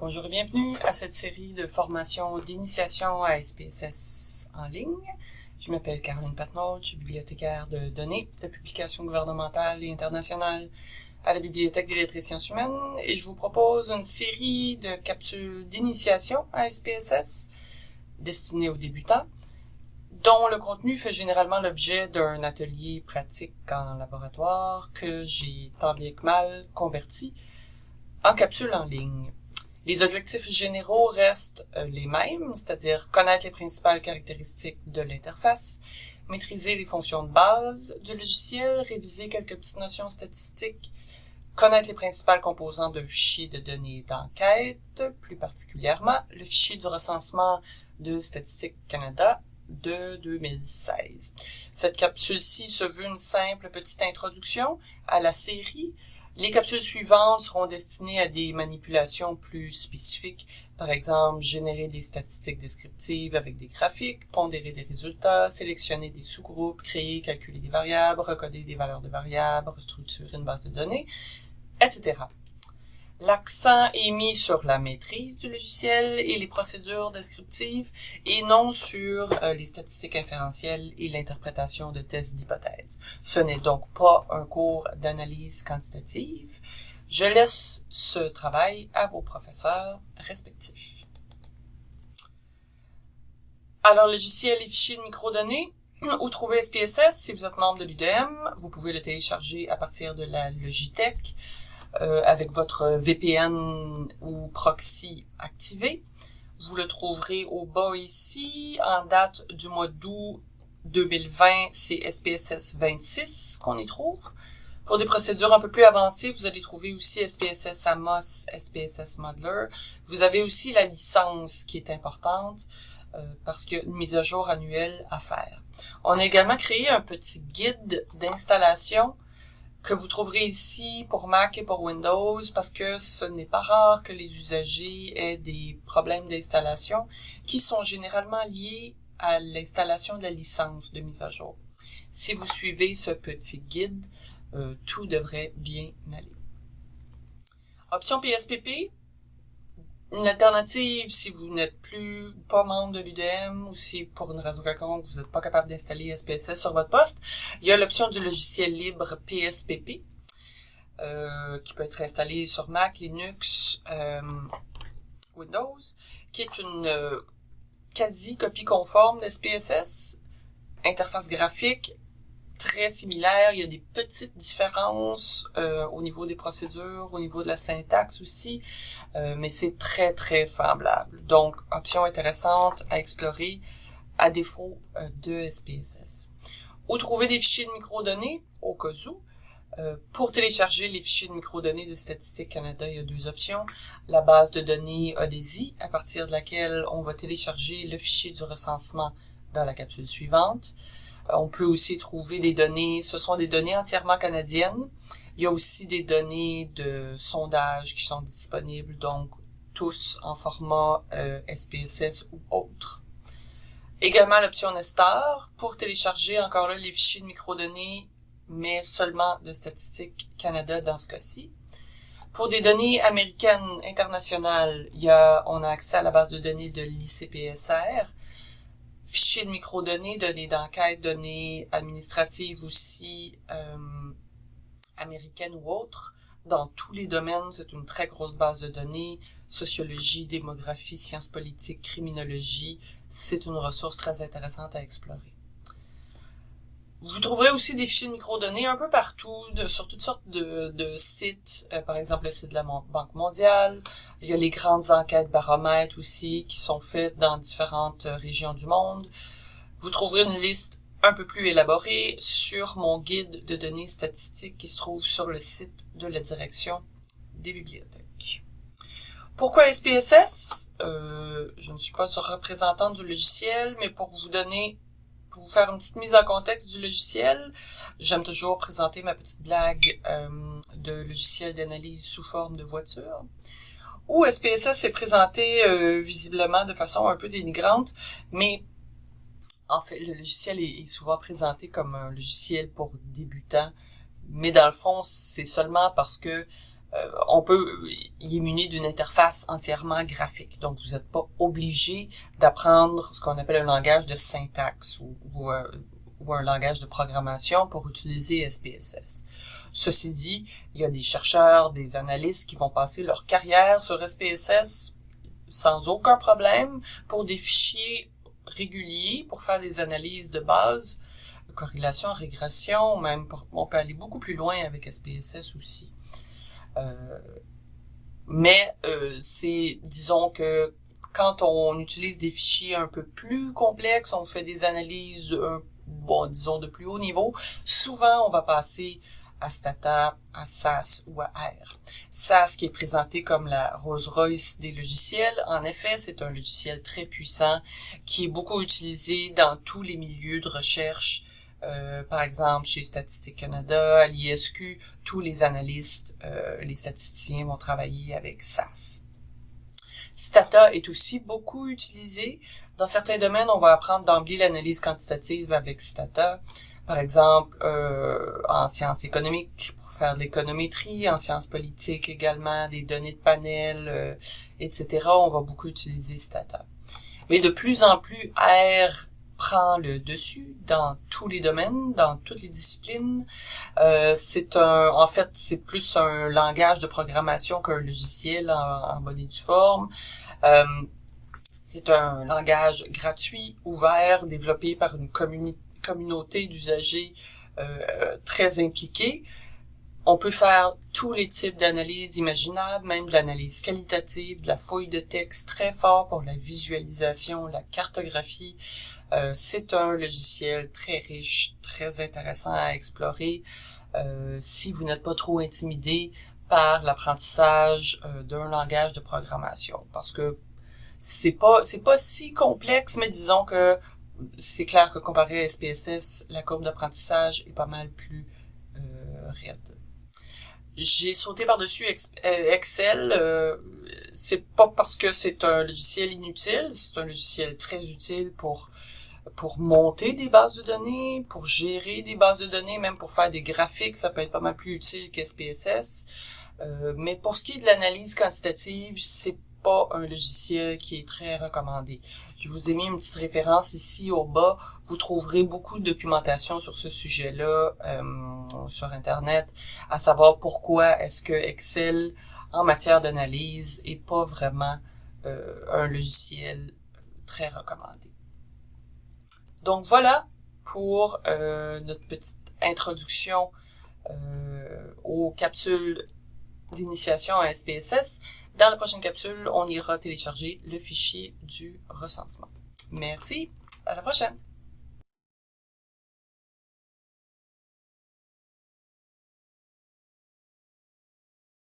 Bonjour et bienvenue à cette série de formations d'initiation à SPSS en ligne. Je m'appelle Caroline Patnaud, je suis bibliothécaire de données, de publications gouvernementales et internationales à la Bibliothèque des lettres et sciences humaines et je vous propose une série de capsules d'initiation à SPSS destinées aux débutants dont le contenu fait généralement l'objet d'un atelier pratique en laboratoire que j'ai tant bien que mal converti en capsule en ligne. Les objectifs généraux restent euh, les mêmes, c'est-à-dire connaître les principales caractéristiques de l'interface, maîtriser les fonctions de base du logiciel, réviser quelques petites notions statistiques, connaître les principales composantes d'un fichier de données d'enquête, plus particulièrement le fichier du recensement de Statistique Canada de 2016. Cette capsule-ci se veut une simple petite introduction à la série, les capsules suivantes seront destinées à des manipulations plus spécifiques, par exemple générer des statistiques descriptives avec des graphiques, pondérer des résultats, sélectionner des sous-groupes, créer, calculer des variables, recoder des valeurs de variables, restructurer une base de données, etc. L'accent est mis sur la maîtrise du logiciel et les procédures descriptives et non sur euh, les statistiques inférentielles et l'interprétation de tests d'hypothèses. Ce n'est donc pas un cours d'analyse quantitative. Je laisse ce travail à vos professeurs respectifs. Alors, logiciel et fichiers de microdonnées. Où trouver SPSS? Si vous êtes membre de l'UDM, vous pouvez le télécharger à partir de la Logitech. Euh, avec votre VPN ou proxy activé. Vous le trouverez au bas ici, en date du mois d'août 2020, c'est SPSS 26 qu'on y trouve. Pour des procédures un peu plus avancées, vous allez trouver aussi SPSS Amos, SPSS Modeler. Vous avez aussi la licence qui est importante euh, parce qu'il y a une mise à jour annuelle à faire. On a également créé un petit guide d'installation que vous trouverez ici pour Mac et pour Windows parce que ce n'est pas rare que les usagers aient des problèmes d'installation qui sont généralement liés à l'installation de la licence de mise à jour. Si vous suivez ce petit guide, euh, tout devrait bien aller. Option PSPP, une alternative, si vous n'êtes plus pas membre de l'UDM ou si pour une raison quelconque vous n'êtes pas capable d'installer SPSS sur votre poste, il y a l'option du logiciel libre PSPP euh, qui peut être installé sur Mac, Linux, euh, Windows, qui est une euh, quasi copie conforme d'SPSS, interface graphique très similaire. Il y a des petites différences euh, au niveau des procédures, au niveau de la syntaxe aussi, euh, mais c'est très, très semblable. Donc, option intéressante à explorer à défaut euh, de SPSS. Où trouver des fichiers de microdonnées, au cas où. pour télécharger les fichiers de microdonnées de Statistique Canada, il y a deux options. La base de données ODESI, à partir de laquelle on va télécharger le fichier du recensement dans la capsule suivante. On peut aussi trouver des données, ce sont des données entièrement canadiennes. Il y a aussi des données de sondage qui sont disponibles, donc tous en format SPSS euh, ou autre. Également l'option Nestor pour télécharger encore là les fichiers de microdonnées, mais seulement de Statistique Canada dans ce cas-ci. Pour des données américaines internationales, il y a, on a accès à la base de données de l'ICPSR, fichiers de microdonnées, données d'enquête, données administratives aussi, euh, américaines ou autres. Dans tous les domaines, c'est une très grosse base de données. Sociologie, démographie, sciences politiques, criminologie, c'est une ressource très intéressante à explorer. Vous trouverez aussi des fichiers de microdonnées un peu partout, de, sur toutes sortes de, de sites, euh, par exemple le site de la Banque mondiale. Il y a les grandes enquêtes baromètres aussi qui sont faites dans différentes euh, régions du monde. Vous trouverez une liste un peu plus élaborée sur mon guide de données statistiques qui se trouve sur le site de la direction des bibliothèques. Pourquoi SPSS? Euh, je ne suis pas représentante du logiciel, mais pour vous donner faire une petite mise en contexte du logiciel, j'aime toujours présenter ma petite blague euh, de logiciel d'analyse sous forme de voiture. Où SPSS s'est présenté euh, visiblement de façon un peu dénigrante, mais en fait, le logiciel est, souvent présenté comme un logiciel pour débutants, mais dans le fond, c'est seulement parce que euh, on peut y émuner d'une interface entièrement graphique. Donc, vous n'êtes pas obligé d'apprendre ce qu'on appelle un langage de syntaxe ou, ou, un langage de programmation pour utiliser SPSS. Ceci dit, il y a des chercheurs, des analystes qui vont passer leur carrière sur SPSS sans aucun problème pour des fichiers réguliers, pour faire des analyses de base, corrélation, régression, même on peut aller beaucoup plus loin avec SPSS aussi. Euh, mais euh, c'est, disons que quand on utilise des fichiers un peu plus complexes, on fait des analyses, bon, disons de plus haut niveau, souvent on va passer à Stata, à SAS ou à R. SAS qui est présenté comme la Rolls-Royce des logiciels, en effet, c'est un logiciel très puissant qui est beaucoup utilisé dans tous les milieux de recherche euh, par exemple, chez Statistique Canada, à l'ISQ, tous les analystes, euh, les statisticiens vont travailler avec SAS. Stata est aussi beaucoup utilisé. Dans certains domaines, on va apprendre d'emblée l'analyse quantitative avec Stata. Par exemple, euh, en sciences économiques, pour faire de l'économétrie, en sciences politiques également, des données de panel, etc. On va beaucoup utiliser Stata. Mais de plus en plus, R prend le dessus dans tous les domaines, dans toutes les disciplines. Euh, c'est un, en fait, c'est plus un langage de programmation qu'un logiciel en, bonne et due forme. Euh, c'est un langage gratuit, ouvert, développé par une communauté d'usagers euh, très impliqués. On peut faire tous les types d'analyses imaginables, même de l'analyse qualitative, de la fouille de texte très fort pour la visualisation, la cartographie, euh, c'est un logiciel très riche, très intéressant à explorer euh, si vous n'êtes pas trop intimidé par l'apprentissage euh, d'un langage de programmation. Parce que c'est pas c'est pas si complexe, mais disons que c'est clair que comparé à SPSS, la courbe d'apprentissage est pas mal plus raide. J'ai sauté par-dessus Excel. c'est pas parce que c'est un logiciel inutile, c'est un logiciel très utile pour pour monter des bases de données, pour gérer des bases de données, même pour faire des graphiques, ça peut être pas mal plus utile qu'SPSS. Euh, mais pour ce qui est de l'analyse quantitative, c'est pas un logiciel qui est très recommandé. Je vous ai mis une petite référence ici au bas. Vous trouverez beaucoup de documentation sur ce sujet-là euh, sur Internet, à savoir pourquoi est-ce que Excel, en matière d'analyse, est pas vraiment euh, un logiciel très recommandé. Donc voilà pour euh, notre petite introduction euh, aux capsules d'initiation à SPSS. Dans la prochaine capsule, on ira télécharger le fichier du recensement. Merci, à la prochaine!